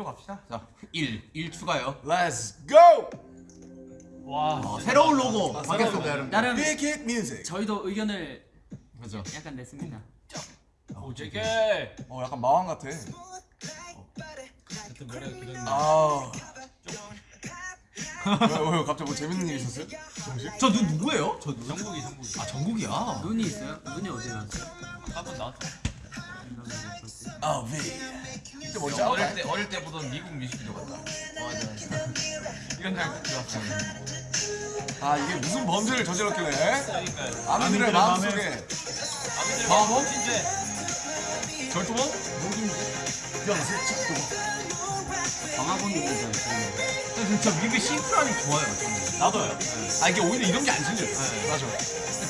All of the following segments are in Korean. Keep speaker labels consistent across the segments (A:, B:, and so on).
A: 들어갑시다.
B: 자, 1, 1 추가요.
C: Let's go!
A: 와.
B: 어, 새로운 로고 바뀌었습니다, 여러분.
D: 나름
C: Big hit music.
D: 저희도 의견을
B: 그죠.
D: 약간 냈습니다.
A: 오 제게.
C: 어 약간 마왕 같아.
A: 하여튼 노래 들은.
C: 아. 왜, 왜 갑자기 뭐 재밌는 일 있었어요? 정식?
B: 저눈 누구예요? 저 눈.
A: 정국이 정국이.
B: 아, 정국이야.
D: 눈이 있어요? 눈이 어디 갔어요?
A: 한번 나왔어.
C: 아 V. 이때 뭔지
E: 어릴? 때 어릴 때 보던 미국 뮤직비디오 같다.
B: 맞아.
E: 이런 날 좋았어.
C: 아 이게 무슨 범죄를 저질렀길래?
E: 그러니까
C: 아미들의 마음속에
E: 아미들
C: 마법?
E: 진짜
C: 절도범?
D: 방화범입니다.
B: 진짜 뮤비 싱크라니 좋아요. 저는.
A: 나도요.
C: 아 이게 오히려 이런 게안 생겨요. 맞아.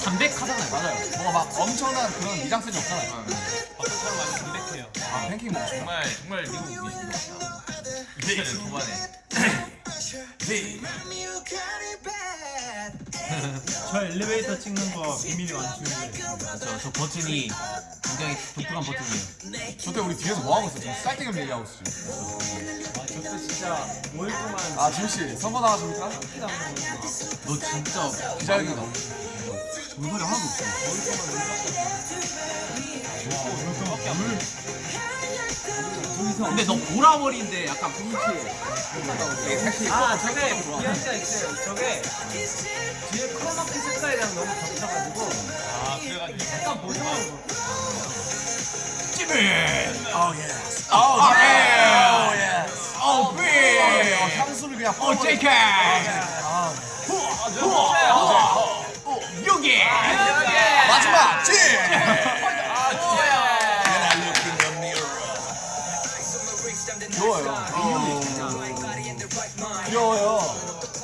B: 담백하잖아요.
C: 맞아요. 뭔가 막 엄청난 그런 미장센이 없잖아요.
A: 박근처럼 완전 담백해요.
C: 아 팬케이크 먹고.
E: 정말 정말 미국 뮤직비디오 같다. 이때는 초반에
C: V.
F: 저 엘리베이터 찍는 거 비밀이 완충돼.
B: 저, 저 버튼이 굉장히 독특한 버튼이에요.
C: 저때 우리 뒤에서 뭐 하고 있어? 지금 쌀뜨기 얘기하고 있어.
F: 아, 저때 진짜 5일 동안
C: 아 지우 씨 선거 나가십니까?
B: 너 진짜
C: 기자회견.
B: 정설이 하나도 없어. 근데 너 보라머리인데 약간 분위기에
F: 아 저게 비하인드가 있어요. 저게 뒤에 크로마키 색깔이랑 너무 겹쳐가지고
A: 아 그래가지고.
F: 약간 보정하는 거.
C: Oh yes. Oh yeah. Oh yes.
B: 어, 삐!
C: 어, 향수를 그냥
B: 어, 제이크!
C: 아,
B: 여기!
C: 마지막 찌. 귀여워요. 귀여워요.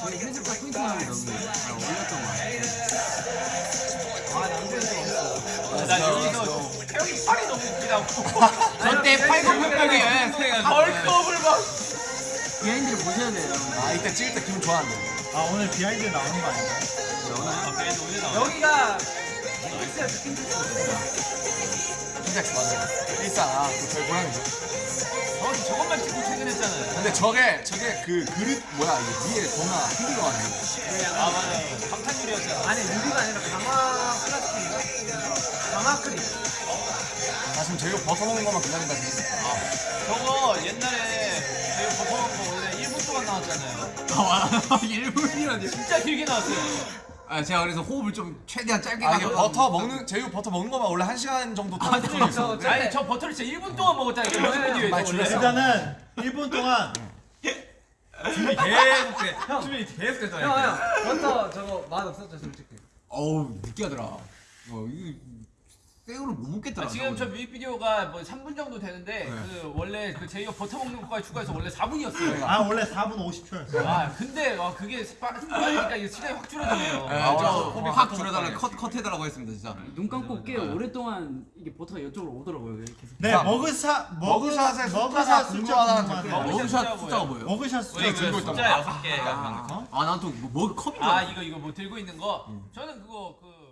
D: 저희 현실과 포인트만 너무 잘 어울렸던 것 같아요.
A: 나 여기서 태형이 팔이 너무 웃기다고.
B: 저때 팔굽혀펴기 여행해가지고
A: 벌컵을 막.
D: 비하인드를 보셔야 돼요.
C: 아 이때 찍을 때 기분 좋았는데.
F: 아 오늘 비하인드 나오는 거 아닌가요?
A: 아 그래도 오늘 나와.
F: 여기가
C: 킨텍스 맞아요. 일상 아, 그 저희 고양이죠.
A: 저 저것만 찍고 퇴근했잖아요.
C: 근데 저게 저게 그 그릇 뭐야 이게 위에 거나 흔들어 가지고.
A: 아 맞아요. 방탄유리였잖아.
F: 아니 유리가 아니라 강화 플라스틱인가? 강화 크림.
C: 나 지금 제육 버터 먹는 것만 기다린다 지금.
A: 저 나왔잖아요.
B: 아, 일분이라니.
A: 진짜 길게 나왔어요.
B: 아, 제가 그래서 호흡을 좀 최대한 짧게
C: 아 이게
B: 가져가지고.
C: 버터 먹는 제육 버터 먹는 것만 원래 한 시간 정도 더 들어 있어.
A: 아니 저 버터를 진짜 1분 동안
C: 많이
A: 원래.
C: 줄였어.
F: 일단은 1분 동안
E: 준비 계속 돼. 준비 계속 됐잖아요.
F: 버터 저거 맛 없었죠 솔직히.
B: 어우, 느끼하더라. 어, 이거 생으로 못 먹겠더라.
A: 아, 지금 저 뮤직비디오가 뭐 3분 정도 되는데 그 원래 그 제이어 버터 먹는 것까지 추가해서 원래 4분이었어요.
F: 아 원래 4분 50초였어.
A: 아 근데 와 그게 빠- 빠르니까 이게 시간이 확 줄어드네요.
B: 네,
C: 아,
B: 저
C: 아,
B: 확 줄여달라 컷, 컷 해달라고 했습니다, 진짜.
D: 눈 감고 꽤 오랫동안 이게 버터가 이쪽으로 오더라고요. 계속.
F: 네
C: 자,
F: mugshot
C: mugshot의
F: mugshot 숫자. 궁금하네.
B: mugshot 숫자가 뭐예요?
F: mugshot
E: 우리
F: 숫자
E: 그
C: 들고 있단
E: 숫자
C: 말이야.
E: 여섯 개 같은 거.
B: 아, 난또 뭐, 뭐 컵인
A: 줄아
B: 알았어.
A: 이거 이거 뭐 들고 있는 거 저는 그거 그